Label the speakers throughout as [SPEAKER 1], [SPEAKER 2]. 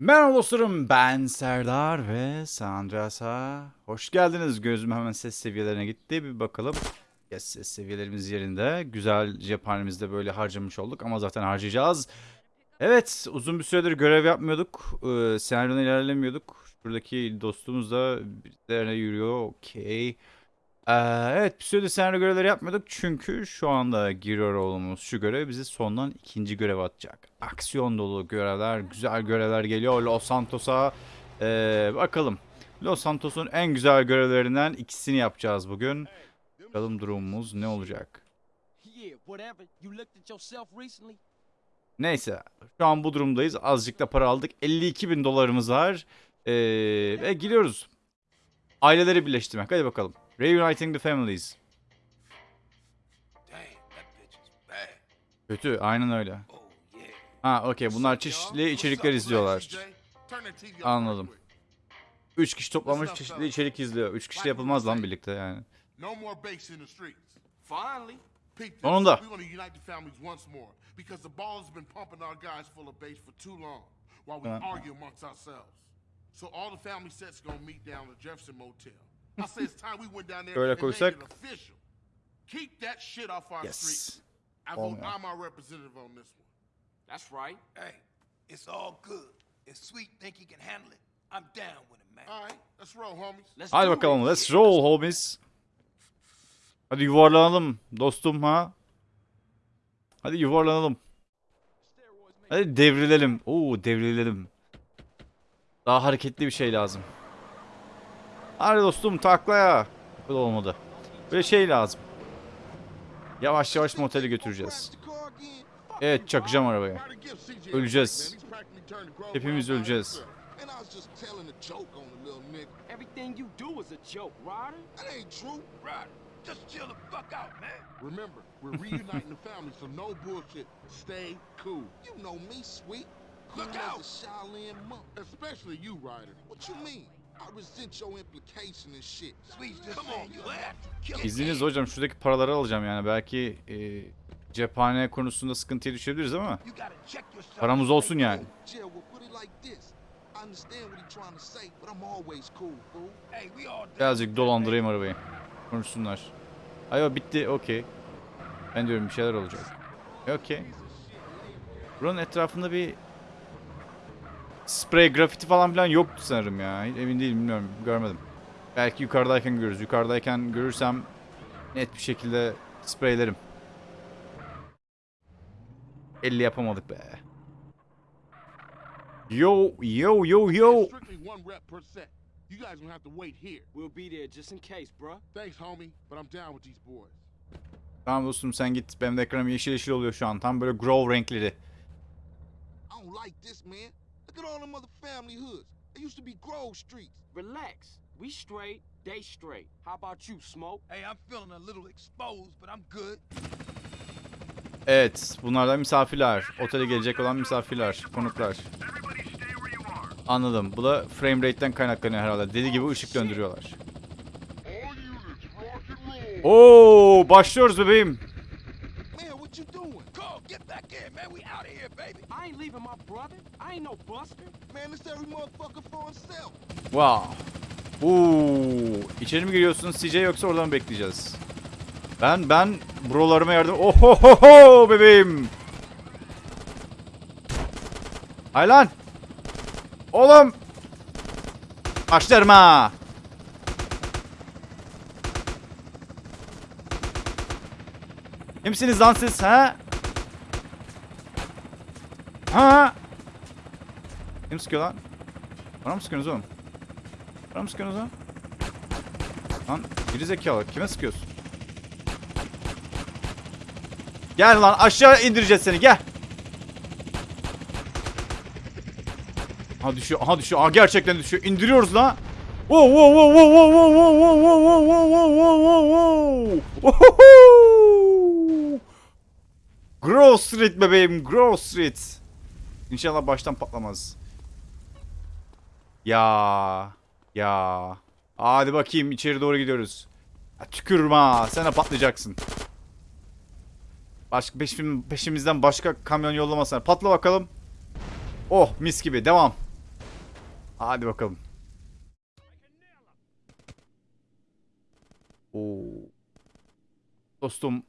[SPEAKER 1] Merhaba dostlarım ben Serdar ve Sandras'a hoş geldiniz. Gözüm hemen ses seviyelerine gitti bir bakalım. Yes, ses seviyelerimiz yerinde. Güzel cephanemizde böyle harcamış olduk ama zaten harcayacağız. Evet uzun bir süredir görev yapmıyorduk. Ee, senaryoda ilerlemiyorduk. Şuradaki dostumuz da bizlerine yürüyor. Okey. Ee, evet süredir senaryo görevleri yapmıyorduk çünkü şu anda giriyor olduğumuz şu görev bizi sondan ikinci görev atacak. Aksiyon dolu görevler, güzel görevler geliyor Los Santos'a. Ee, bakalım. Los Santos'un en güzel görevlerinden ikisini yapacağız bugün. Bakalım durumumuz ne olacak. Neyse şu an bu durumdayız. Azıcık da para aldık. 52 bin dolarımız var. Ee, ve gidiyoruz. Aileleri birleştirmek. Hadi bakalım. Reuniting the families. Kötü, aynen öyle. Ha, okey. Bunlar çeşitli içerikler izliyorlar. Anladım. Üç kişi toplanmış çeşitli içerik izliyor. Üç kişi yapılmaz lan birlikte yani. Sonunda.
[SPEAKER 2] Tamam.
[SPEAKER 1] Uh.
[SPEAKER 2] So all the family sets gonna meet down at Jefferson Motel. I say it's time we went down there
[SPEAKER 1] Şöyle
[SPEAKER 2] and made
[SPEAKER 1] koysak.
[SPEAKER 2] it. Keep that shit off our.
[SPEAKER 1] Yes.
[SPEAKER 2] I vote. I'm our representative on this one.
[SPEAKER 3] That's right.
[SPEAKER 4] Hey, it's all good. If Sweet think he can handle it, I'm down with him, man.
[SPEAKER 2] All right, let's roll, homies.
[SPEAKER 3] Let's
[SPEAKER 1] Hadi bakalım.
[SPEAKER 3] it.
[SPEAKER 1] Let's roll homies. Hadi yuvarlanalım dostum ha. Hadi yuvarlanalım. Hadi devrilelim. Oo devrilelim. Daha hareketli bir şey lazım. Hadi dostum taklaya. Bu da olmadı. Böyle şey lazım. Yavaş yavaş moteli götüreceğiz. Evet çakacağım arabaya. Öleceğiz. Hepimiz öleceğiz.
[SPEAKER 4] Look out!
[SPEAKER 2] Especially you, Ryder. What you mean?
[SPEAKER 1] İzniniz hocam şuradaki paraları alacağım yani belki e, cephane konusunda sıkıntıya düşebiliriz ama paramız olsun yani. Birazcık dolandırayım arabayı. Konuşsunlar. Ayva bitti okey. Ben diyorum bir şeyler olacak. Okey. Buranın etrafında bir sprey grafiti falan filan yoktu sanırım ya. Hiç Emin değilim bilmiyorum görmedim. Belki yukarıdayken görürüz. Yukarıdayken görürsem net bir şekilde spreylerim. 50 yapamadık be. Yo yo yo yo.
[SPEAKER 2] You guys gonna have to wait here.
[SPEAKER 3] We'll be there just in case, bruh.
[SPEAKER 2] Thanks, homie, but I'm down with these boys.
[SPEAKER 1] Tamam dostum sen git. Benim de ekranım yeşil yeşil oluyor şu an. Tam böyle grove renkleri.
[SPEAKER 2] I don't like this, man. Look at all them other family hoods. They used to be Grove Streets.
[SPEAKER 3] Relax. We straight, they straight. How about you, Smoke?
[SPEAKER 4] Hey, I'm feeling a little exposed, but I'm good.
[SPEAKER 1] Evet, bunlar da misafirler. Otele gelecek olan misafirler, konuklar. Anladım. Bu da frame rate'den kaynaklanıyor herhalde. Deli gibi ışık döndürüyorlar. Oo, başlıyoruz bebeğim.
[SPEAKER 2] Man, what you doing?
[SPEAKER 4] Carl, get back in, man. We out of here, baby.
[SPEAKER 3] I ain't leaving my brother. I ain't no buster.
[SPEAKER 2] Man, this every motherfucker for himself.
[SPEAKER 1] Wow. Oo, içeri mi giriyorsunuz CJ yoksa oradan mı bekleyeceğiz? Ben ben brolarıma yardım. Ohohoho bebeğim. Hay lan. Oğlum. Başlarım ha. Kimsiniz lan siz ha? Ha? Kim sıkıyor lan? Bana mı sıkıyorsunuz oğlum? Bana mı sıkıyorsunuz lan? Lan geri zekalı kime sıkıyorsun? Gel lan aşağı indireceğiz seni gel. Aha düşüyor aha düşüyor aha gerçekten düşüyor indiriyoruz lan. Wow wow wow wow wow wow wow wow wow wow wow wow wow wow Grove Street bebeğim Grove Street. İnşallah baştan patlamaz. Ya ya. Hadi bakayım içeri doğru gidiyoruz. Ya, tükürme ha. Sen de patlayacaksın. Başka peşim, peşimizden başka kamyon yollamasana. Patla bakalım. Oh mis gibi devam. Hadi bakalım. Oo. Dostum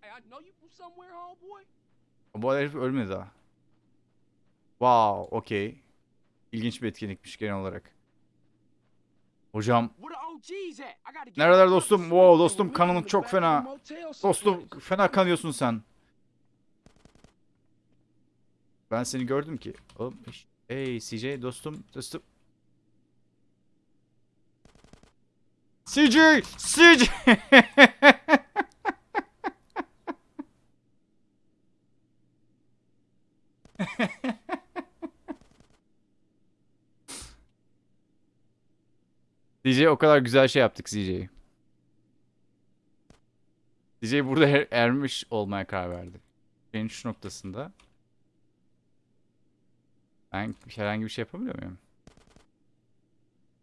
[SPEAKER 3] Hey, I know you from somewhere, homeboy.
[SPEAKER 1] bu herif ölmedi daha. Wow, okey. İlginç bir etkinlikmiş genel olarak. Hocam nereler dostum? Wow dostum
[SPEAKER 3] They were
[SPEAKER 1] kanın
[SPEAKER 3] in the
[SPEAKER 1] çok fena. Dostum fena kanıyorsun sen. Ben seni gördüm ki. Oğlum, Hey CJ dostum dostum. CJ! CJ! CJ o kadar güzel şey yaptık CJ. CJ burada er- ermiş olmaya karar verdi. Şeyin şu noktasında. Ben herhangi bir şey yapabiliyor muyum?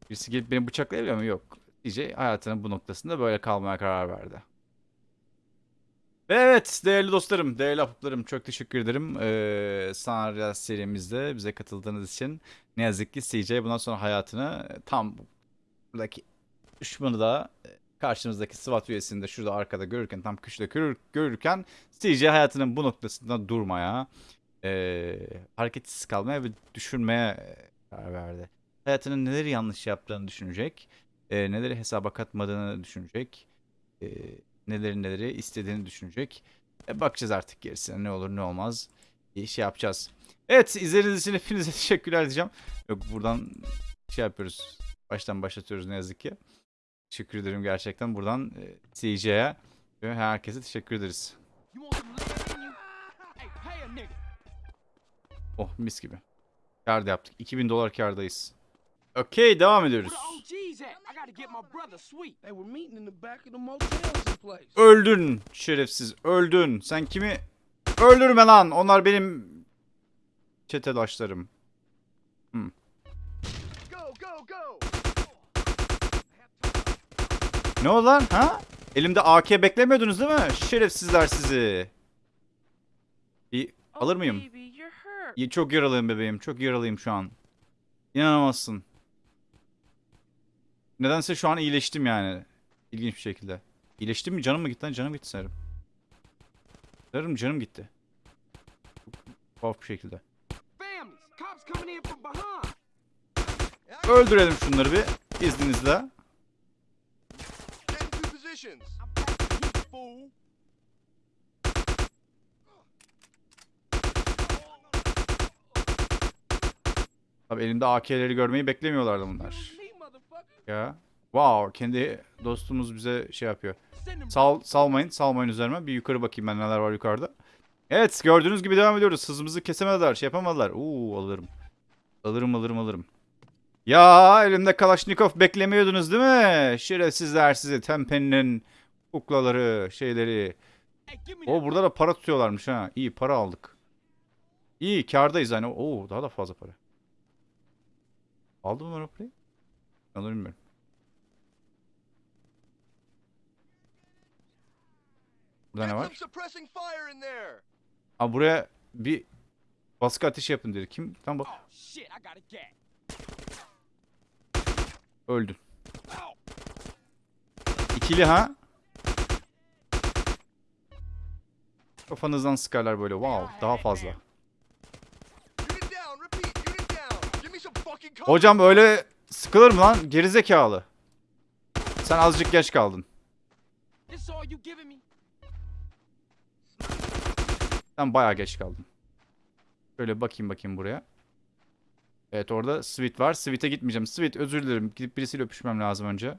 [SPEAKER 1] Birisi gelip beni bıçaklayabiliyor mu? Yok. CJ hayatının bu noktasında böyle kalmaya karar verdi. Ve evet değerli dostlarım, değerli ahbaplarım çok teşekkür ederim. Ee, Sanarya serimizde bize katıldığınız için. Ne yazık ki CJ bundan sonra hayatını tam buradaki düşmanı da e, karşımızdaki SWAT üyesini de şurada arkada görürken tam köşede görür, görürken CJ hayatının bu noktasında durmaya e, hareketsiz kalmaya ve düşünmeye e, karar verdi. Hayatının neleri yanlış yaptığını düşünecek, e, neleri hesaba katmadığını düşünecek, e, neleri neleri istediğini düşünecek. E, bakacağız artık gerisine ne olur ne olmaz bir şey yapacağız. Evet izlediğiniz için hepinize teşekkürler diyeceğim. Yok buradan şey yapıyoruz. Baştan başlatıyoruz ne yazık ki. Teşekkür ederim gerçekten. Buradan e, CJ'ye ve herkese teşekkür ederiz. Oh mis gibi. Kar da yaptık. 2000 dolar kardayız. Okey devam ediyoruz. Öldün şerefsiz öldün. Sen kimi öldürme lan. Onlar benim çetedaşlarım.
[SPEAKER 2] Go,
[SPEAKER 1] Ne oldu lan ha? Elimde AK beklemiyordunuz değil mi? Şerefsizler sizi. Bir alır mıyım? İyi, Çok yaralıyım bebeğim. Çok yaralıyım şu an. İnanamazsın. Nedense şu an iyileştim yani. İlginç bir şekilde. İyileştim mi? Canım mı gitti lan? Canım gitti sanırım. Sanırım canım gitti. Çok tuhaf bir şekilde. Öldürelim şunları bir. İzninizle.
[SPEAKER 2] Positions.
[SPEAKER 3] Fool.
[SPEAKER 1] Tabii elimde AK'leri görmeyi beklemiyorlardı bunlar. Ya. Wow. Kendi dostumuz bize şey yapıyor. Sal, salmayın. Salmayın üzerime. Bir yukarı bakayım ben neler var yukarıda. Evet gördüğünüz gibi devam ediyoruz. Hızımızı kesemediler. Şey yapamadılar. Oo alırım. Alırım alırım alırım. Ya elimde Kalaşnikov beklemiyordunuz değil mi? Şerefsizler sizi. Tempe'nin kuklaları şeyleri. O burada da para tutuyorlarmış ha. İyi para aldık. İyi kardayız hani. Oo daha da fazla para. Aldım mı parayı? Onu bilmiyorum. Burada ne var? Aa buraya bir baskı ateşi yapın dedi. Kim? Tam bak. Öldün. İkili ha? Kafanızdan sıkarlar böyle. Wow daha fazla. Hocam öyle sıkılır mı lan? Gerizekalı. Sen azıcık geç kaldın. Sen bayağı geç kaldın. Şöyle bakayım bakayım buraya. Evet orada Sweet var. Sweet'e gitmeyeceğim. Sweet özür dilerim. Gidip birisiyle öpüşmem lazım önce.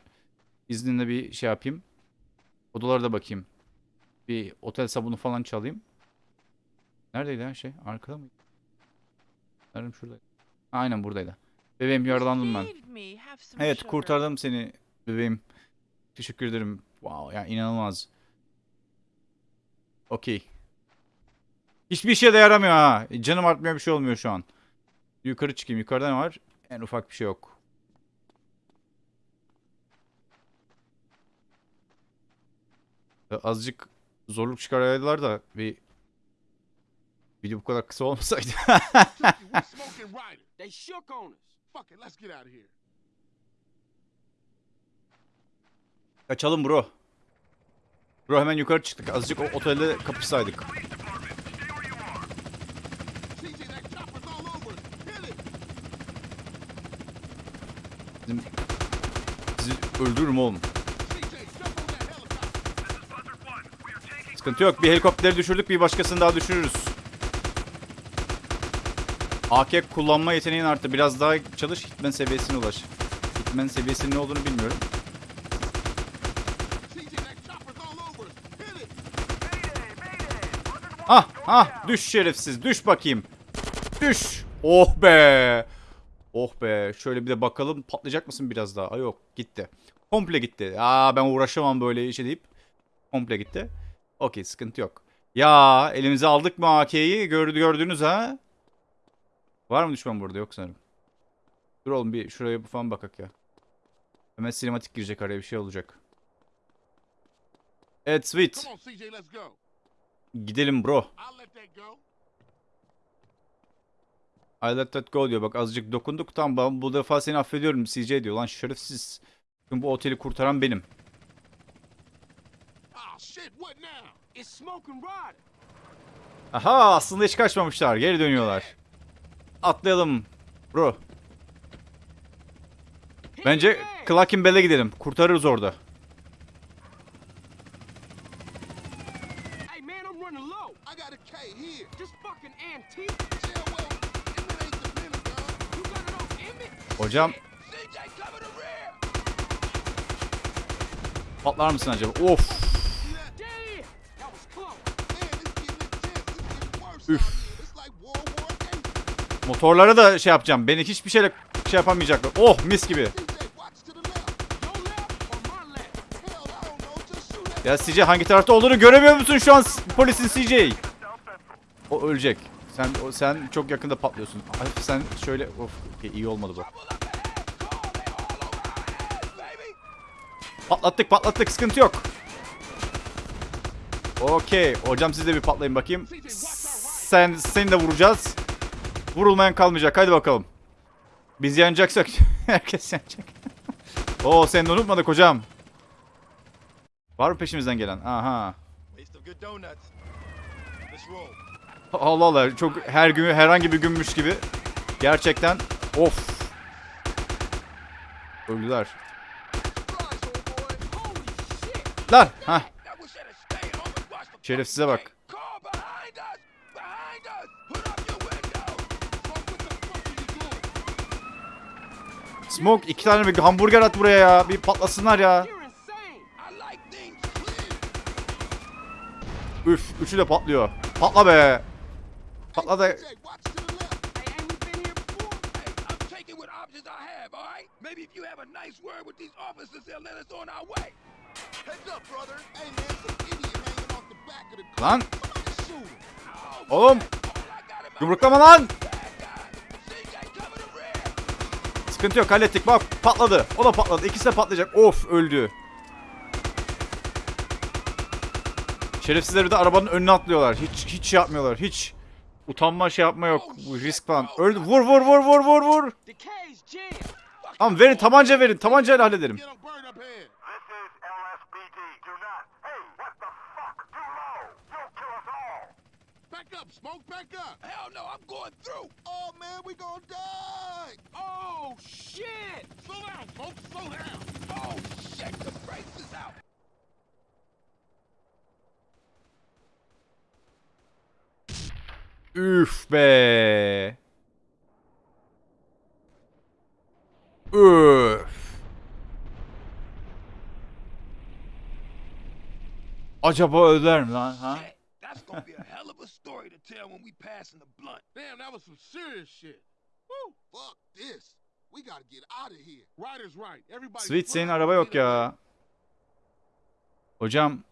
[SPEAKER 1] İzninle bir şey yapayım. Odalara da bakayım. Bir otel sabunu falan çalayım. Neredeydi ya şey? Arkada mıydı? Sanırım şuradaydı. Aynen buradaydı. Bebeğim yaralandım ben. Evet kurtardım seni bebeğim. Teşekkür ederim. Wow ya inanılmaz. Okey. Hiçbir işe de yaramıyor ha. Canım artmıyor bir şey olmuyor şu an. Yukarı çıkayım. Yukarıda ne var? En ufak bir şey yok. Ya Azıcık zorluk çıkarıyorlar da bir Video bu kadar kısa olmasaydı. Kaçalım bro. Bro hemen yukarı çıktık. Azıcık o otelde kapışsaydık.
[SPEAKER 2] CJ, that chopper's all over us. Hit it.
[SPEAKER 1] Bizim... Sizi öldürürüm oğlum. Sıkıntı yok. Bir helikopteri düşürdük. Bir başkasını daha düşürürüz. AK kullanma yeteneğin arttı. Biraz daha çalış. Hitman seviyesine ulaş. Hitman seviyesinin ne olduğunu bilmiyorum. Ah ah düş şerefsiz düş bakayım. Düş. Oh be. Oh be. Şöyle bir de bakalım patlayacak mısın biraz daha? Ay yok gitti. Komple gitti. Aa ben uğraşamam böyle işe deyip komple gitti. Okey sıkıntı yok. Ya elimize aldık mı AK'yi? Gördü, gördünüz ha? Var mı düşman burada? Yok sanırım. Dur oğlum bir şuraya falan bakak ya. Hemen sinematik girecek araya bir şey olacak. Evet sweet. Gidelim bro.
[SPEAKER 2] I'll let that go.
[SPEAKER 1] I let that go diyor. Bak azıcık dokunduk. Tamam ben bu defa seni affediyorum CJ diyor. Lan şerefsiz. Çünkü bu oteli kurtaran benim.
[SPEAKER 3] Ryder.
[SPEAKER 1] Aha aslında hiç kaçmamışlar. Geri dönüyorlar. Atlayalım. Bro. Bence. Clacking Bell'e gidelim. Kurtarırız orada. Hocam patlar mısın acaba? Of. Üf. Motorlara da şey yapacağım. Beni hiçbir şeyle şey yapamayacaklar. Oh mis gibi. Ya CJ hangi tarafta olduğunu göremiyor musun şu an polisin CJ? O ölecek. Sen o, sen çok yakında patlıyorsun. Sen şöyle of iyi olmadı bu. Patlattık patlattık sıkıntı yok. Okey. Hocam siz de bir patlayın bakayım. Sen seni de vuracağız. Vurulmayan kalmayacak. Hadi bakalım. Biz yanacaksak herkes yanacak. Oo seni de unutmadık hocam. Var mı peşimizden gelen? Aha. Allah Allah çok her gün herhangi bir günmüş gibi. Gerçekten of. Öldüler. Lan ha şerefsize bak.
[SPEAKER 2] Smoke,
[SPEAKER 1] iki tane bir hamburger at buraya ya. Bir patlasınlar ya. Üf üçü de patlıyor. Patla be. Patla da?
[SPEAKER 3] Maybe if you have a nice word with these officers, they'll let us on our way.
[SPEAKER 2] Heads up, brother. Hey, man, some idiot hanging off the back of the car.
[SPEAKER 1] Lan
[SPEAKER 2] him.
[SPEAKER 1] oğlum yumruklama lan. Sıkıntı yok hallettik bak patladı. O da patladı. İkisi de patlayacak. Of öldü. Şerefsizler de arabanın önüne atlıyorlar. Hiç hiç şey yapmıyorlar. Hiç utanma şey yapma yok. Bu risk falan. Öldü. Vur vur vur vur vur vur. Tamam verin tabanca verin. Tabancayla hallederim.
[SPEAKER 2] Smoke, back up.
[SPEAKER 3] Hell no, I'm going through.
[SPEAKER 2] Oh, man, we gonna die.
[SPEAKER 3] Oh, shit.
[SPEAKER 2] Slow down, smoke, slow down.
[SPEAKER 3] Oh, shit, the brakes is out.
[SPEAKER 1] Üf be. Üf. Acaba öder mi lan ha?
[SPEAKER 3] That's gonna be a hell of a story to tell when we passing the blunt.
[SPEAKER 2] Damn, that was some serious shit. Woo. Fuck this. We gotta get out of here. Ryder's right. Everybody.
[SPEAKER 1] Sweet senin araba yok ya. Hocam.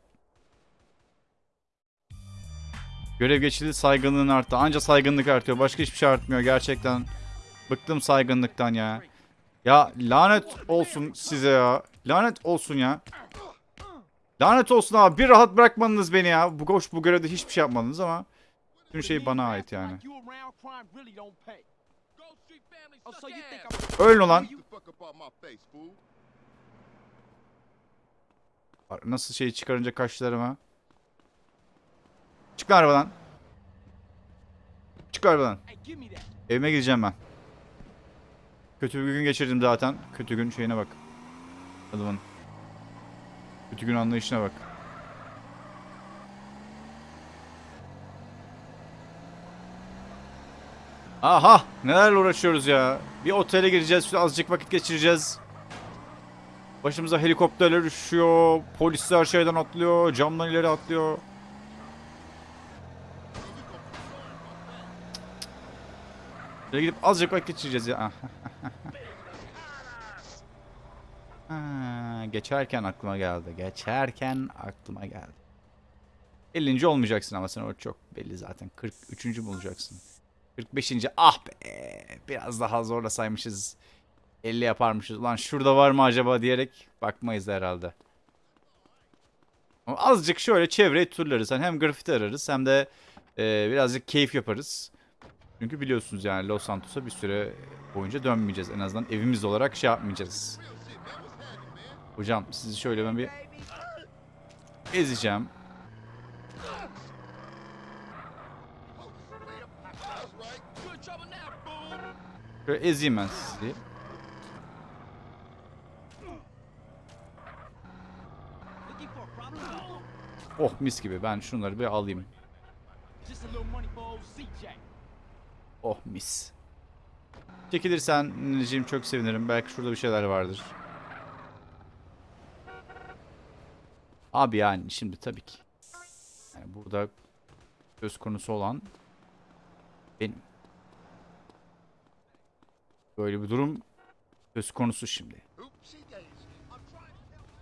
[SPEAKER 1] Görev geçildi saygınlığın arttı. Anca saygınlık artıyor. Başka hiçbir şey artmıyor gerçekten. Bıktım saygınlıktan ya. Ya lanet olsun size ya. Lanet olsun ya. Lanet olsun abi. Bir rahat bırakmadınız beni ya. Bu koş bu görevde hiçbir şey yapmadınız ama. Bütün şey bana ait yani. Ölün lan. Nasıl şeyi çıkarınca kaşlarıma. Çık arabadan. Çık arabadan. Evime gideceğim ben. Kötü bir gün geçirdim zaten. Kötü gün şeyine bak. Adamın. Kötü gün anlayışına bak. Aha! Nelerle uğraşıyoruz ya. Bir otele gireceğiz, azıcık vakit geçireceğiz. Başımıza helikopterler üşüyor, polisler şeyden atlıyor, camdan ileri atlıyor. Şöyle gidip azıcık vakit geçireceğiz ya. Ha, geçerken aklıma geldi. Geçerken aklıma geldi. 50. olmayacaksın ama sen o çok belli zaten. 43. mü olacaksın? 45. Ah be. Biraz daha zorlasaymışız. 50 yaparmışız. Ulan şurada var mı acaba diyerek bakmayız herhalde. Ama azıcık şöyle çevreyi turlarız. Hani hem grafiti ararız hem de e, birazcık keyif yaparız. Çünkü biliyorsunuz yani Los Santos'a bir süre boyunca dönmeyeceğiz. En azından evimiz olarak şey yapmayacağız. Hocam sizi şöyle ben bir ezeceğim. Şöyle ezeyim ben sizi. Oh mis gibi ben şunları bir alayım. Oh mis. Çekilirsen Nineciğim çok sevinirim. Belki şurada bir şeyler vardır. Abi yani şimdi tabii ki. Yani burada söz konusu olan benim. Böyle bir durum söz konusu şimdi.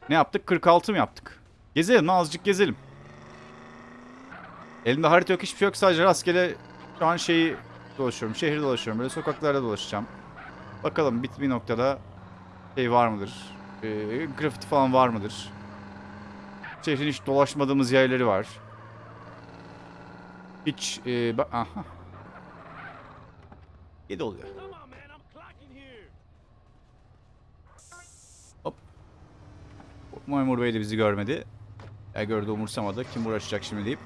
[SPEAKER 1] Ne yaptık? 46 mı yaptık? Gezelim azıcık gezelim. Elimde harita yok hiçbir şey yok sadece rastgele şu an şeyi dolaşıyorum. Şehir dolaşıyorum. Böyle sokaklarda dolaşacağım. Bakalım bir, bir noktada şey var mıdır? Ee, grafiti falan var mıdır? Şehrin hiç dolaşmadığımız yerleri var. Hiç e, bak aha. 7 oluyor.
[SPEAKER 5] Here.
[SPEAKER 1] Memur Bey de bizi görmedi. Ya gördü umursamadı. Kim uğraşacak şimdi deyip.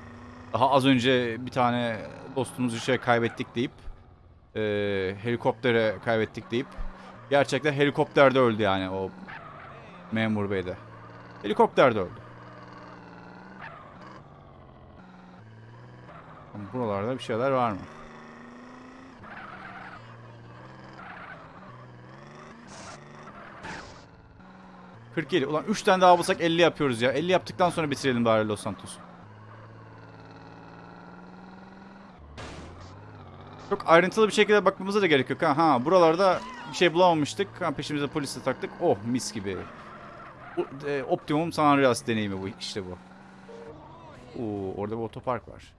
[SPEAKER 1] Daha az önce bir tane dostumuzu şey kaybettik deyip. E, helikoptere kaybettik deyip. Gerçekten helikopterde öldü yani o memur bey de. Helikopterde öldü. Buralarda bir şeyler var mı? ...47. Ulan 3 tane daha bulsak 50 yapıyoruz ya. 50 yaptıktan sonra bitirelim bari Los Santos'u. Çok ayrıntılı bir şekilde bakmamıza da gerek yok. Ha, ha buralarda bir şey bulamamıştık. Ha, peşimize polisi taktık. Oh mis gibi. E, Optimum San Andreas deneyimi bu işte bu. Oo, orada bir otopark var.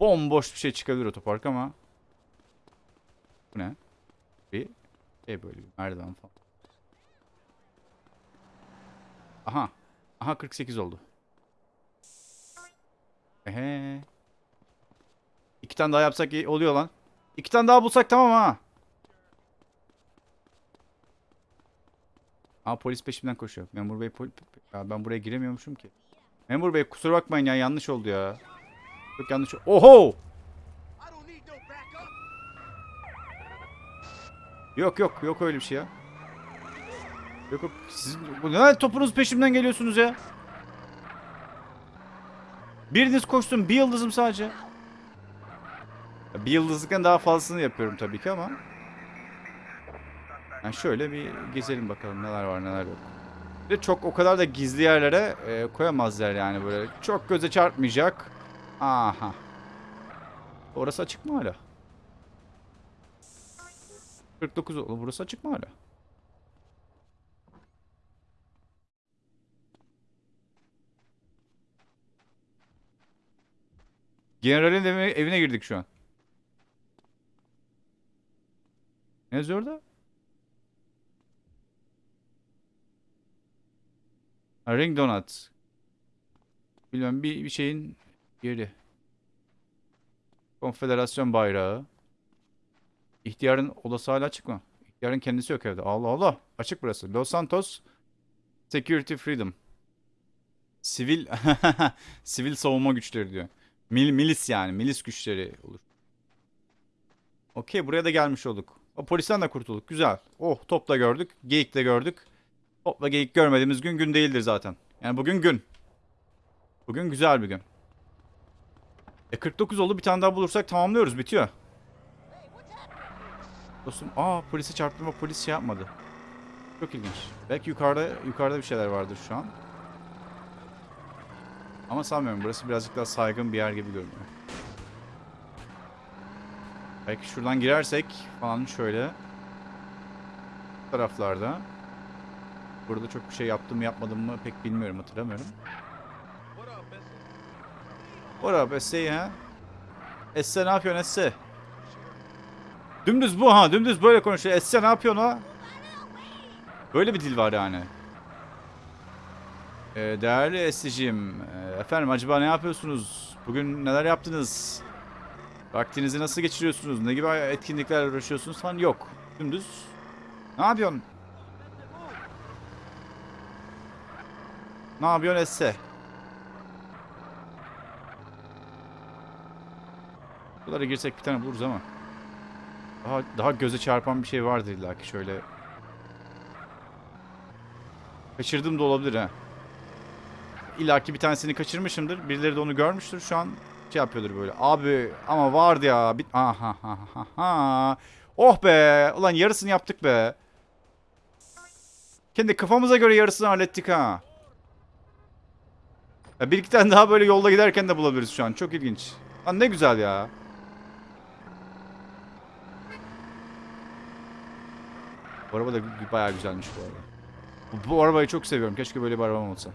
[SPEAKER 1] Bomboş bir şey çıkabilir otopark ama. Bu ne? Bir şey böyle bir merdiven falan. Aha. Aha 48 oldu. Ehe. İki tane daha yapsak iyi oluyor lan. İki tane daha bulsak tamam ha. Aa polis peşimden koşuyor. Memur bey pol ya ben buraya giremiyormuşum ki. Memur bey kusura bakmayın ya yanlış oldu ya. Çok yanlış. Oho! Yok yok yok öyle bir şey ya. Yok yok siz bu ne topunuz peşimden geliyorsunuz ya. Biriniz koşsun bir yıldızım sadece. Bir yıldızlıktan daha fazlasını yapıyorum tabii ki ama. Yani şöyle bir gezelim bakalım neler var neler yok. De çok o kadar da gizli yerlere e, koyamazlar yani böyle. Çok göze çarpmayacak. Aha. Orası açık mı hala? 49 oldu. Burası açık mı hala? Generalin evine girdik şu an. Ne yazıyor orada? Ha, Ring Donut. Bilmem bir, bir şeyin yeri. Konfederasyon bayrağı. İhtiyarın odası hala açık mı? İhtiyarın kendisi yok evde. Allah Allah. Açık burası. Los Santos Security Freedom. Sivil sivil savunma güçleri diyor. Mil, milis yani. Milis güçleri olur. Okey buraya da gelmiş olduk. O polisten de kurtulduk. Güzel. Oh top da gördük. Geyik de gördük. Topla geyik görmediğimiz gün gün değildir zaten. Yani bugün gün. Bugün güzel bir gün. E 49 oldu bir tane daha bulursak tamamlıyoruz bitiyor. Dostum aa polisi çarptım ama polis şey yapmadı. Çok ilginç. Belki yukarıda yukarıda bir şeyler vardır şu an. Ama sanmıyorum burası birazcık daha saygın bir yer gibi görünüyor. Belki şuradan girersek falan şöyle. Bu taraflarda. Burada çok bir şey yaptım yapmadım mı pek bilmiyorum hatırlamıyorum. What up Esse ha? Esse ne yapıyorsun Esse? Dümdüz bu ha dümdüz böyle konuşuyor. Esse ne yapıyorsun ha? Böyle bir dil var yani. Ee, değerli Esse'cim, e, efendim acaba ne yapıyorsunuz? Bugün neler yaptınız? Vaktinizi nasıl geçiriyorsunuz? Ne gibi etkinliklerle uğraşıyorsunuz falan yok. Dümdüz. Ne yapıyorsun? Ne yapıyorsun Esse? Buralara girsek bir tane buluruz ama. Daha, daha göze çarpan bir şey vardır illa ki şöyle. Kaçırdım da olabilir ha. İlla ki bir tanesini kaçırmışımdır. Birileri de onu görmüştür. Şu an şey yapıyordur böyle. Abi ama vardı ya. Bir... Aha, ha, ha, ha. Oh be. Ulan yarısını yaptık be. Kendi kafamıza göre yarısını hallettik ha. Ya bir iki tane daha böyle yolda giderken de bulabiliriz şu an. Çok ilginç. Lan ne güzel ya. Bu araba da bayağı güzelmiş bu arada. Bu, bu arabayı çok seviyorum. Keşke böyle bir arabam olsa.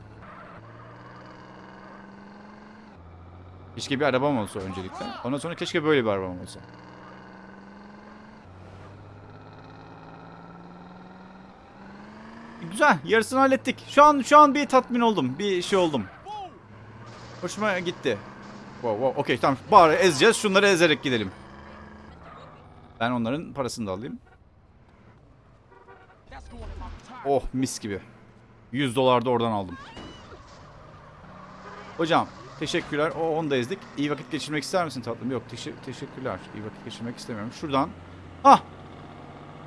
[SPEAKER 1] Keşke bir arabam olsa öncelikle. Ondan sonra keşke böyle bir arabam olsa. Güzel. Yarısını hallettik. Şu an şu an bir tatmin oldum. Bir şey oldum. Hoşuma gitti. Wow, wow. Okey tamam. Bari ezeceğiz. Şunları ezerek gidelim. Ben onların parasını da alayım. Oh mis gibi. 100 dolar da oradan aldım. Hocam teşekkürler. O onu da ezdik. İyi vakit geçirmek ister misin tatlım? Yok teşe- teşekkürler. İyi vakit geçirmek istemiyorum. Şuradan. Ah!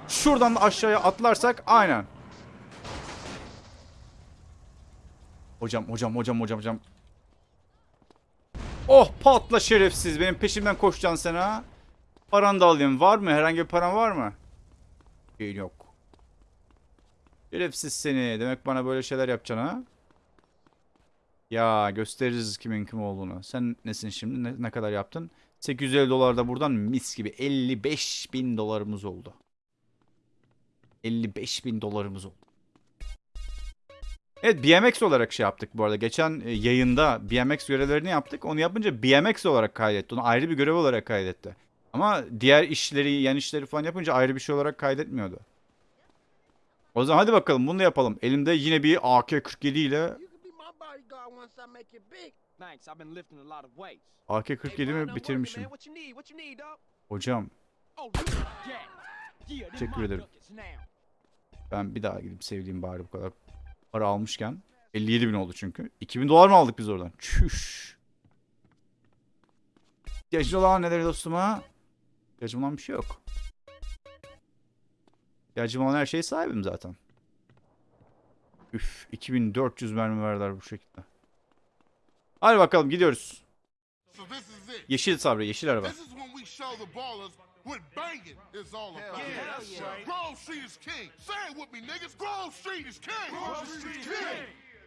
[SPEAKER 1] Şuradan da aşağıya atlarsak aynen. Hocam hocam hocam hocam hocam. Oh patla şerefsiz. Benim peşimden koşacaksın sen ha. Paranı da alayım. Var mı? Herhangi bir paran var mı? Değil yok. Şerefsiz seni. Demek bana böyle şeyler yapacaksın ha? Ya gösteririz kimin kim olduğunu. Sen nesin şimdi? Ne, ne kadar yaptın? 850 dolar da buradan mis gibi 55 bin dolarımız oldu. 55 bin dolarımız oldu. Evet BMX olarak şey yaptık bu arada. Geçen e, yayında BMX görevlerini yaptık. Onu yapınca BMX olarak kaydetti. Onu ayrı bir görev olarak kaydetti. Ama diğer işleri, yan işleri falan yapınca ayrı bir şey olarak kaydetmiyordu. O zaman hadi bakalım bunu da yapalım. Elimde yine bir AK-47 ile
[SPEAKER 5] You can be my bodyguard once I make it big. Thanks, I've been lifting a lot of weights.
[SPEAKER 1] AK-47'mi bitirmişim. Hocam
[SPEAKER 5] Oh,
[SPEAKER 1] Teşekkür ederim. ben bir daha gidip sevdiğim bari bu kadar para almışken. 57 bin oldu çünkü. 2000 dolar mı aldık biz oradan? Çüş. İhtiyacın olan neler dostum ha? İhtiyacım olan bir şey yok. İhtiyacım olan her şeye sahibim zaten. Üf 2400 mermi verdiler bu şekilde. Hadi bakalım gidiyoruz. Yeşil sabri, yeşil araba.
[SPEAKER 2] This is when we show the ballers what banging is all about.
[SPEAKER 6] yeah, that's right.
[SPEAKER 2] Grove Street is king. Say it with me, niggas. Grove Street is king. Grove Street is king.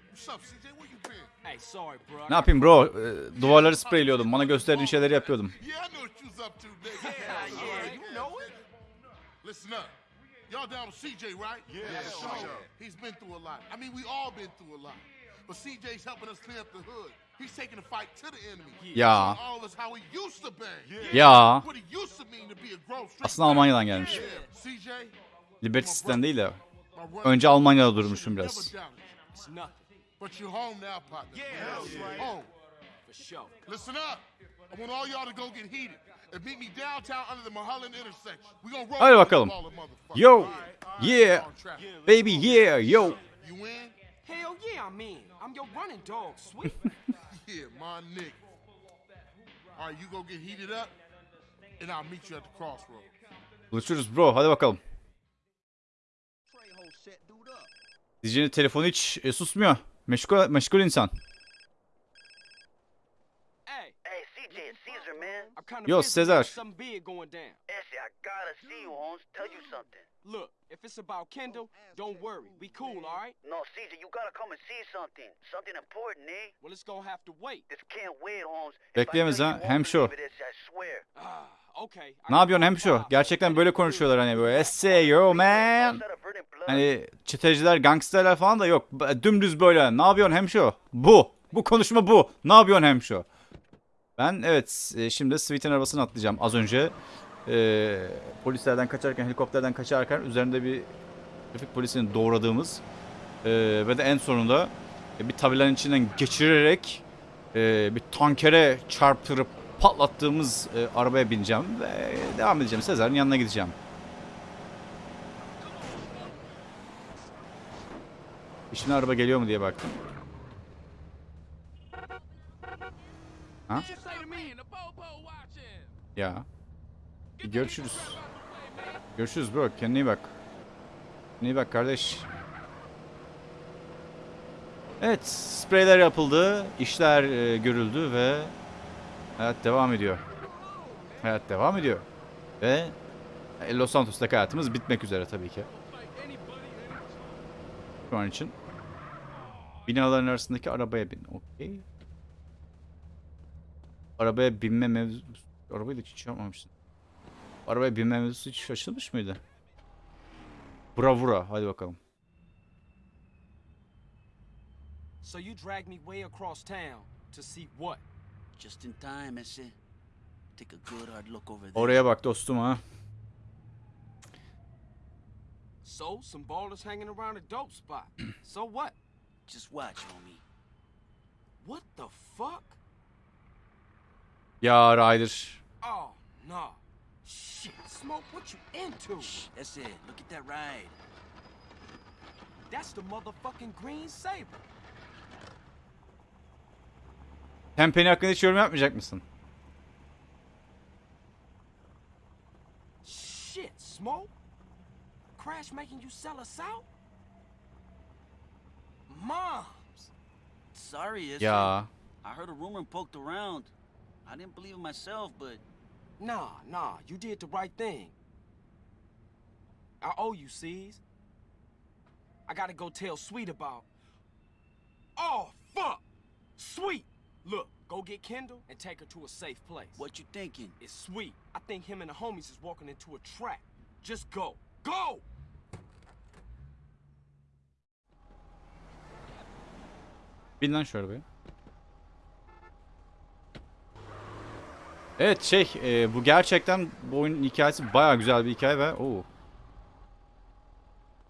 [SPEAKER 2] What's up, CJ? Where you been?
[SPEAKER 5] Hey, sorry, bro. I
[SPEAKER 1] Ne yapayım bro? Ee, duvarları spreyliyordum. Bana gösterdiğin şeyleri yapıyordum.
[SPEAKER 2] Y'all down with CJ, right? Yeah, so He's been through a lot. I mean, we all been through a lot. But CJ's helping us clean up the hood. He's taking the fight to the enemy.
[SPEAKER 1] Ya. Ya.
[SPEAKER 2] What he used to mean to be a Grove Street.
[SPEAKER 1] Aslında Almanya'dan gelmiş.
[SPEAKER 2] Yeah,
[SPEAKER 1] City'den değil de. Önce Almanya'da durmuşum biraz.
[SPEAKER 2] But you're home now, partner.
[SPEAKER 6] Yeah, that's right.
[SPEAKER 2] Home.
[SPEAKER 5] for sure.
[SPEAKER 2] Listen up. I want all y'all to go get heated. and meet me downtown under the Mulholland intersection. We gonna roll
[SPEAKER 1] Hadi bakalım. Yo, yeah, baby, yeah, yo.
[SPEAKER 2] You in?
[SPEAKER 5] Hell yeah, I'm in. I'm your running dog, sweet.
[SPEAKER 2] Yeah, my nigga. All right, you go get heated up, and I'll meet you at the crossroads.
[SPEAKER 1] Buluşuruz bro. Hadi bakalım. Diyeceğin telefonu hiç e, susmuyor. Meşgul, meşgul insan.
[SPEAKER 5] hey,
[SPEAKER 6] Hey, CJ, it's Caesar, man.
[SPEAKER 5] I'm kind of
[SPEAKER 1] Yo,
[SPEAKER 5] busy.
[SPEAKER 1] Cesar.
[SPEAKER 5] Something big going down.
[SPEAKER 6] Essie, I gotta see you, Holmes. Tell you something.
[SPEAKER 5] Look, if it's about Kendall, don't worry. We cool, all right?
[SPEAKER 6] No, Caesar, you gotta come and see something. Something important, eh?
[SPEAKER 5] Well, it's gonna have to wait.
[SPEAKER 6] This can't wait, Holmes.
[SPEAKER 1] Bekleyemez ha, hem şu.
[SPEAKER 5] Ah,
[SPEAKER 1] Ne yapıyorsun
[SPEAKER 5] my
[SPEAKER 1] hemşo?
[SPEAKER 5] five.
[SPEAKER 1] Gerçekten böyle konuşuyorlar hani böyle. Say yo man. Hani çeteciler, gangsterler falan da yok. Dümdüz böyle. Ne yapıyorsun hemşo? Bu. Bu konuşma bu. Ne yapıyorsun hemşo? Ben evet e, şimdi Sweet'in arabasına atlayacağım. Az önce e, polislerden kaçarken, helikopterden kaçarken üzerinde bir trafik polisini doğradığımız e, ve de en sonunda e, bir tabelanın içinden geçirerek e, bir tankere çarptırıp patlattığımız e, arabaya bineceğim ve devam edeceğim. Sezar'ın yanına gideceğim. İşine araba geliyor mu diye baktım. Ha?
[SPEAKER 3] You say to me and the popo
[SPEAKER 1] Ya. Görüşürüz. Görüşürüz bro. Kendine iyi bak. Kendine iyi bak kardeş. Evet. Spreyler yapıldı. işler e, görüldü ve hayat devam ediyor. Hayat devam ediyor. Ve Los Santos'taki hayatımız bitmek üzere tabii ki. Şu an için. Binaların arasındaki arabaya bin. Okey. Arabaya binme mevzusu... Arabayı da hiç yapmamışsın. Arabaya binme mevzusu hiç açılmış mıydı? Bravura. Hadi bakalım.
[SPEAKER 5] So you dragged me way across town to see what?
[SPEAKER 7] Just in time, Essie. Take a good hard look over there.
[SPEAKER 1] Oraya bak dostum ha.
[SPEAKER 5] So some ballers hanging around a dope spot. so what?
[SPEAKER 7] Just watch, homie.
[SPEAKER 5] What the fuck?
[SPEAKER 1] Ya Ryder.
[SPEAKER 5] Oh no. Shit, smoke. What you into?
[SPEAKER 7] Shh, that's it. Look at that ride.
[SPEAKER 5] That's the motherfucking green saber.
[SPEAKER 1] Tempeni hakkında hiç yorum yapmayacak mısın?
[SPEAKER 5] Shit, smoke. Crash making you sell us out? Moms.
[SPEAKER 7] Sorry, Essie.
[SPEAKER 1] Ya.
[SPEAKER 7] I heard a rumor and poked around. I didn't believe it myself, but
[SPEAKER 5] Nah, nah, you did the right thing. I owe you, C's. I gotta go tell Sweet about. Oh, fuck! Sweet! Look, go get Kendall and take her to a safe place.
[SPEAKER 7] what you thinking?
[SPEAKER 5] It's Sweet. I think him and the homies is walking into a trap. Just go. Go!
[SPEAKER 1] Bin lan şu arabaya. Evet şey e, bu gerçekten bu oyunun hikayesi baya güzel bir hikaye ve oo.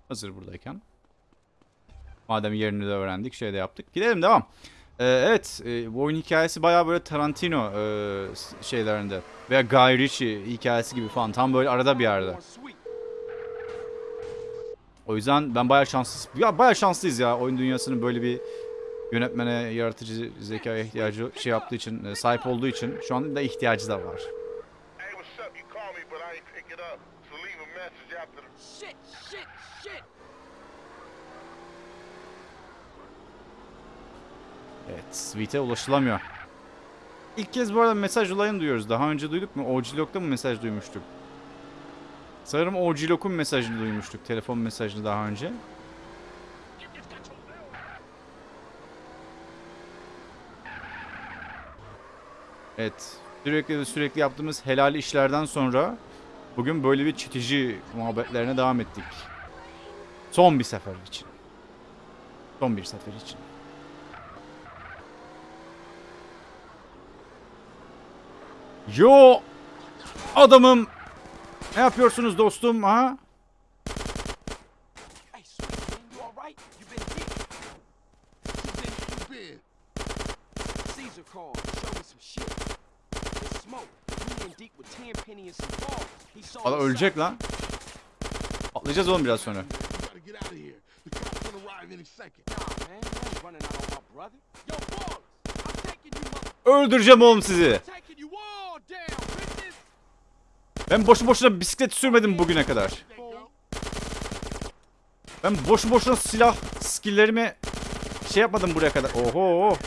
[SPEAKER 1] Hazır buradayken. Madem yerini de öğrendik şey de yaptık. Gidelim devam. E, evet e, bu oyun hikayesi baya böyle Tarantino e, şeylerinde veya Guy Ritchie hikayesi gibi falan tam böyle arada bir yerde. O yüzden ben bayağı şanssız. Ya bayağı şanslıyız ya oyun dünyasının böyle bir yönetmene, yaratıcı zekaya ihtiyacı şey yaptığı için, e, sahip olduğu için şu anda da ihtiyacı da var. Evet, Sweet'e ulaşılamıyor. İlk kez bu arada mesaj olayını duyuyoruz. Daha önce duyduk mu? OG-Log'da mı mesaj duymuştuk? Sanırım OG-Log'un mesajını duymuştuk. Telefon mesajını daha önce. Evet. Sürekli ve sürekli yaptığımız helal işlerden sonra bugün böyle bir çitici muhabbetlerine devam ettik. Son bir sefer için. Son bir sefer için. Yo adamım. Ne yapıyorsunuz dostum ha?
[SPEAKER 5] Hey, Sweet, man, you alright? You been hit?
[SPEAKER 2] You been?
[SPEAKER 5] Caesar called. Show me some shit. It's smoke. We in deep with Paul, he saw
[SPEAKER 1] Valla
[SPEAKER 5] the
[SPEAKER 1] ölecek
[SPEAKER 5] sign.
[SPEAKER 1] lan. Atlayacağız oğlum biraz sonra.
[SPEAKER 2] You gotta get out of here. The cops gonna arrive any second.
[SPEAKER 5] Nah, man, you ain't running out on my brother. Yo, Paul, I'm taking you, mother-
[SPEAKER 1] Öldüreceğim oğlum sizi. Ben boşu boşuna bisiklet sürmedim bugüne kadar. Ben boşu boşuna silah skilllerimi şey yapmadım buraya kadar. Oho.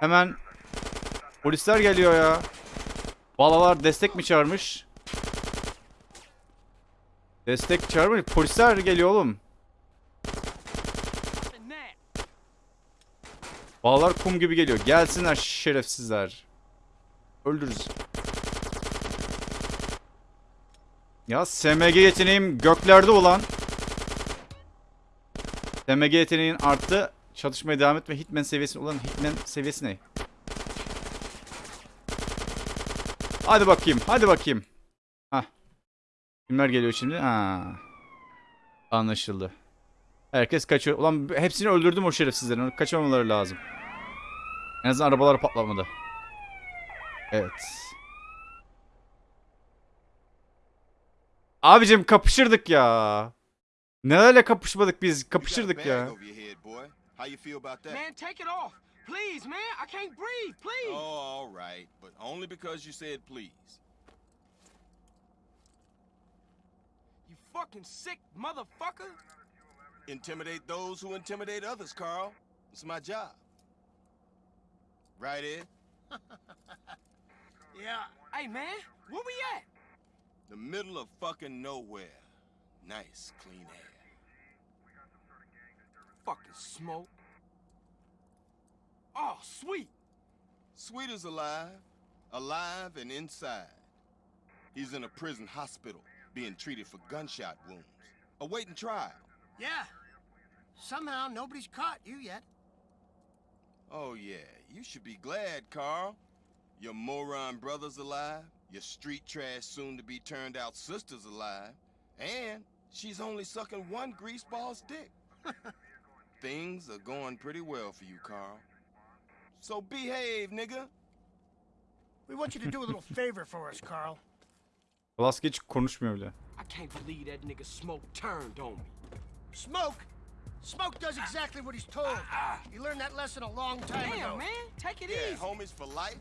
[SPEAKER 1] Hemen polisler geliyor ya. Balalar destek mi çağırmış? Destek çağırmış. Polisler geliyor oğlum. Balalar kum gibi geliyor. Gelsinler şerefsizler. Öldürürüz. Ya SMG yeteneğim göklerde olan. SMG yeteneğin arttı. Çatışmaya devam et ve Hitman seviyesi olan Hitman seviyesi ne? Hadi bakayım. Hadi bakayım. Hah. Kimler geliyor şimdi? Ha. Anlaşıldı. Herkes kaçıyor. Ulan hepsini öldürdüm o şerefsizlerin. Kaçamamaları lazım. En azından arabalar patlamadı. Evet. Abicim kapışırdık ya. Nelerle kapışmadık biz? Kapışırdık ya.
[SPEAKER 5] Man, take it off. Please, man. I can't breathe. Please.
[SPEAKER 8] Oh, all right, but only because you said please.
[SPEAKER 5] You fucking sick motherfucker.
[SPEAKER 8] Intimidate those who intimidate others, Carl. It's my job. Right, Ed?
[SPEAKER 4] Yeah,
[SPEAKER 5] Hey, man, where we at?
[SPEAKER 8] The middle of fucking nowhere. Nice, clean air.
[SPEAKER 5] Fucking smoke. Oh, sweet.
[SPEAKER 8] Sweet is alive, alive and inside. He's in a prison hospital, being treated for gunshot wounds, awaiting trial.
[SPEAKER 4] yeah. Somehow nobody's caught you yet.
[SPEAKER 8] Oh, yeah, you should be glad, Carl. Your moron brother's alive, your street trash soon to be turned out sister's alive, and she's only sucking one greaseball's dick. Things are going pretty well for you, Carl. So behave, nigga.
[SPEAKER 4] We want you to do a little favor for us, Carl.
[SPEAKER 1] Velasquez hiç konuşmuyor bile.
[SPEAKER 5] I can't believe that nigga Smoke turned on me.
[SPEAKER 4] Smoke. Smoke does exactly what he's told. Ah, ah. He learned that lesson a long time ago.
[SPEAKER 5] Damn, man, take it
[SPEAKER 8] Yeah,
[SPEAKER 5] easy.
[SPEAKER 8] homies for life.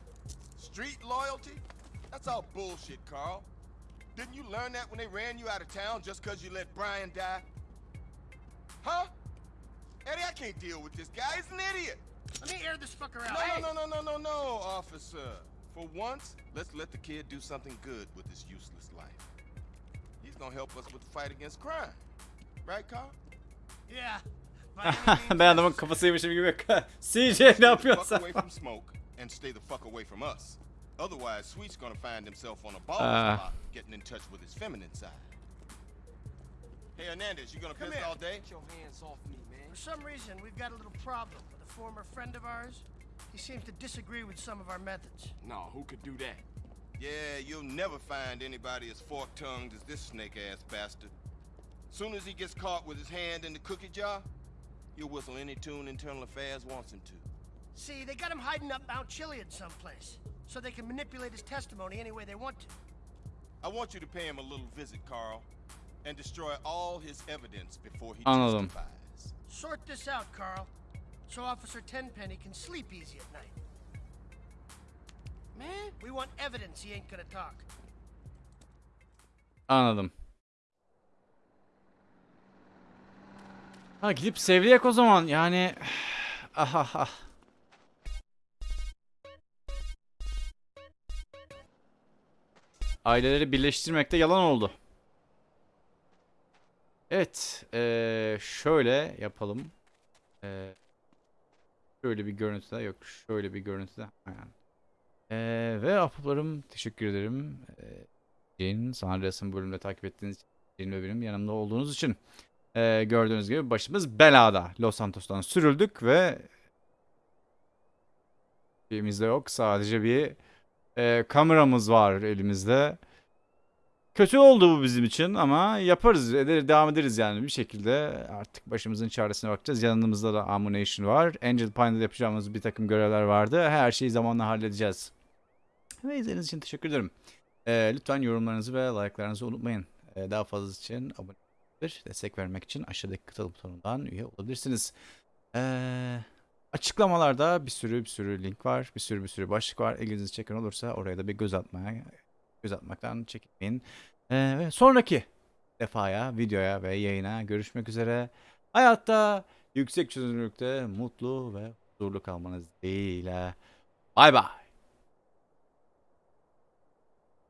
[SPEAKER 8] Street loyalty? That's all bullshit, Carl. Didn't you learn that when they ran you out of town just because you let Brian die? Huh? Eddie, I can't deal with this guy. He's an idiot.
[SPEAKER 4] Let me air this fucker out.
[SPEAKER 8] No,
[SPEAKER 4] Hey!
[SPEAKER 8] no, no, no, no, no, no, officer. For once, let's let the kid do something good with his useless life. He's gonna help us with the fight against crime. Right, Carl?
[SPEAKER 4] Yeah. by any means
[SPEAKER 1] ben adamın
[SPEAKER 4] necessary.
[SPEAKER 1] kafasıymışım gibi. CJ ne
[SPEAKER 8] Fuck
[SPEAKER 1] yapıyorsun?
[SPEAKER 8] away from smoke and stay the fuck away from us. Otherwise, Sweet's gonna find himself on a ball
[SPEAKER 1] Ah.
[SPEAKER 8] spot, getting in touch with his feminine side. Hey, Hernandez, you gonna
[SPEAKER 4] Come
[SPEAKER 8] piss
[SPEAKER 4] here.
[SPEAKER 8] all day?
[SPEAKER 5] Get your hands off me, man.
[SPEAKER 4] For some reason, we've got a little problem with a former friend of ours. He seems to disagree with some of our methods.
[SPEAKER 5] No, who could do that?
[SPEAKER 8] Yeah, you'll never find anybody as fork-tongued as this snake-ass bastard. Soon as he gets caught with his hand in the cookie jar, he'll whistle any tune Internal Affairs wants him to.
[SPEAKER 4] See, they got him hiding up Mount Chiliad someplace, so they can manipulate his testimony any way they want to.
[SPEAKER 8] I want you to pay him a little visit, Carl, and destroy all his evidence before he
[SPEAKER 1] Anladım.
[SPEAKER 8] testifies.
[SPEAKER 4] Sort this out, Carl, so Officer Tenpenny can sleep easy at night.
[SPEAKER 5] Man,
[SPEAKER 4] We want evidence he ain't gonna talk.
[SPEAKER 1] Anladım. Ha gidip sevleyek o zaman yani. Ah ah ah. Aileleri birleştirmekte yalan oldu. Evet. eee, şöyle yapalım. Eee, şöyle bir görüntüde yok. Şöyle bir görüntüde. Aynen. Eee, ve ahbaplarım teşekkür ederim. Eee Jane, San Andreas'ın bölümünde takip ettiğiniz için, ve benim yanımda olduğunuz için Ee, gördüğünüz gibi başımız belada. Los Santos'tan sürüldük ve elimizde yok. Sadece bir e, kameramız var elimizde. Kötü oldu bu bizim için ama yaparız, eder, devam ederiz yani bir şekilde. Artık başımızın çaresine bakacağız. Yanımızda da Ammunition var. Angel Pine'da yapacağımız bir takım görevler vardı. Her şeyi zamanla halledeceğiz. Ve izlediğiniz için teşekkür ederim. Ee, lütfen yorumlarınızı ve like'larınızı unutmayın. Ee, daha fazlası için abone olabilir. Destek vermek için aşağıdaki katıl butonundan üye olabilirsiniz. Ee, açıklamalarda bir sürü bir sürü link var. Bir sürü bir sürü başlık var. İlginizi çeken olursa oraya da bir göz atmaya göz atmaktan çekinmeyin. Ee, sonraki defaya, videoya ve yayına görüşmek üzere. Hayatta yüksek çözünürlükte mutlu ve huzurlu kalmanız dileğiyle. Bay bay.